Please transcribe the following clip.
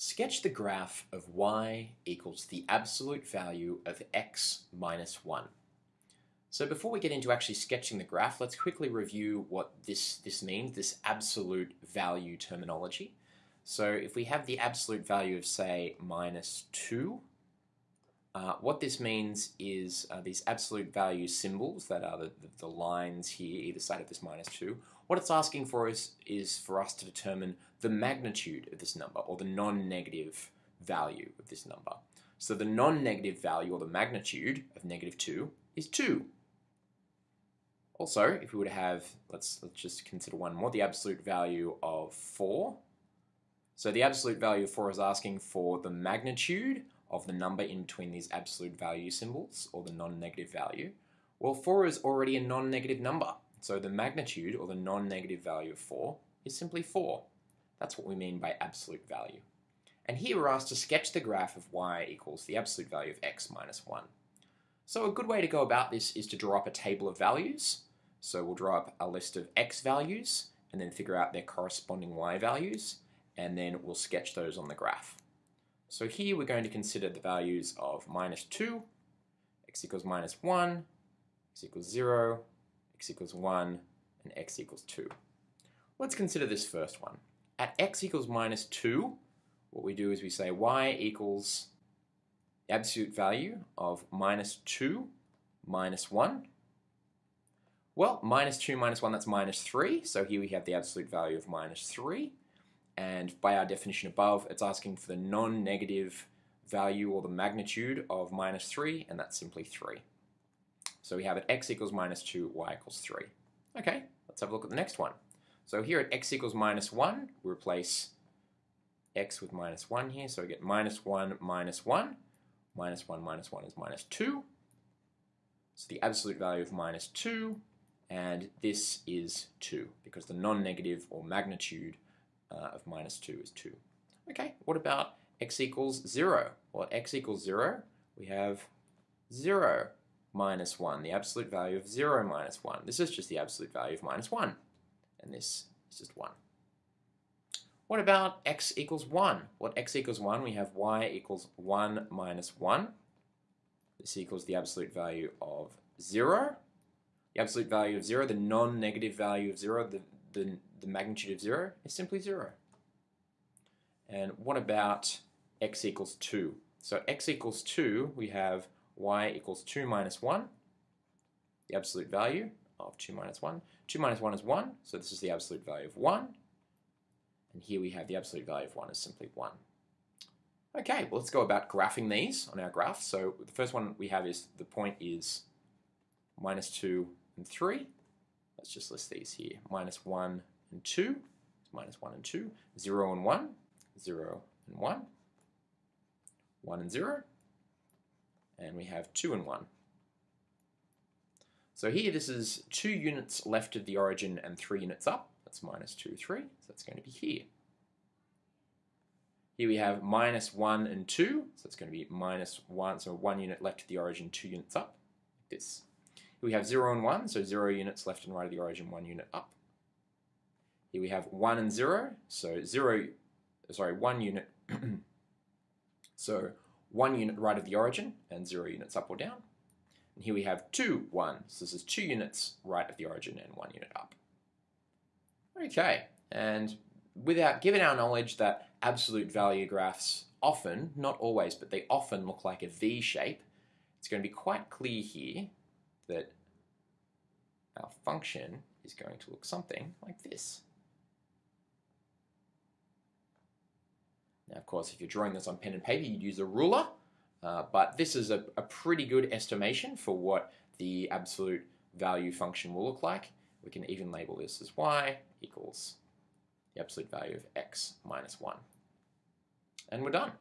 Sketch the graph of y equals the absolute value of x minus 1. So before we get into actually sketching the graph, let's quickly review what this, this means, this absolute value terminology. So if we have the absolute value of, say, minus 2, uh, what this means is uh, these absolute value symbols that are the, the, the, lines here, either side of this minus 2, what it's asking for is, is for us to determine the magnitude of this number, or the non-negative value of this number. So the non-negative value, or the magnitude of negative 2, is 2. Also, if we were to have, let's, let's just consider one more, the absolute value of 4. So the absolute value of 4 is asking for the magnitude of the number in between these absolute value symbols, or the non-negative value, well 4 is already a non-negative number. So the magnitude, or the non-negative value of 4, is simply 4. That's what we mean by absolute value. And here we're asked to sketch the graph of y equals the absolute value of x minus 1. So a good way to go about this is to draw up a table of values. So we'll draw up a list of x values, and then figure out their corresponding y values, and then we'll sketch those on the graph. So here we're going to consider the values of minus 2, x equals minus 1, x equals 0, x equals 1, and x equals 2. Let's consider this first one. At x equals minus 2, what we do is we say y equals absolute value of minus 2 minus 1. Well, minus 2 minus 1, that's minus 3. So here we have the absolute value of minus 3 and by our definition above, it's asking for the non-negative value or the magnitude of minus 3, and that's simply 3. So we have at x equals minus 2, y equals 3. Okay, let's have a look at the next one. So here at x equals minus 1, we replace x with minus 1 here, so we get minus 1 minus 1. Minus 1 minus 1 is minus 2. So the absolute value of minus 2, and this is 2, because the non-negative or magnitude uh, of minus 2 is 2. Okay, what about x equals 0? Well, at x equals 0, we have 0 minus 1, the absolute value of 0 minus 1. This is just the absolute value of minus 1, and this is just 1. What about x equals 1? Well, at x equals 1, we have y equals 1 minus 1. This equals the absolute value of 0. The absolute value of 0, the non-negative value of 0, the, the, the magnitude of 0 is simply 0. And what about x equals 2? So x equals 2, we have y equals 2 minus 1, the absolute value of 2 minus 1. 2 minus 1 is 1, so this is the absolute value of 1. And here we have the absolute value of 1 is simply 1. Okay, well let's go about graphing these on our graph. So the first one we have is the point is minus 2 and 3. Let's just list these here. Minus 1 and 2, minus 1 and 2, 0 and 1, 0 and 1, 1 and 0, and we have 2 and 1. So here this is 2 units left of the origin and 3 units up. That's minus 2, 3, so that's going to be here. Here we have minus 1 and 2, so it's going to be minus 1, so 1 unit left of the origin, 2 units up, like this Here we have 0 and 1, so 0 units left and right of the origin, 1 unit up. Here we have 1 and 0, so 0, sorry, 1 unit, so 1 unit right of the origin and 0 units up or down. And here we have 2, 1, so this is 2 units right of the origin and 1 unit up. Okay, and without given our knowledge that absolute value graphs often, not always, but they often look like a V shape, it's going to be quite clear here that our function is going to look something like this. Now, of course, if you're drawing this on pen and paper, you'd use a ruler, uh, but this is a, a pretty good estimation for what the absolute value function will look like. We can even label this as y equals the absolute value of x minus 1. And we're done.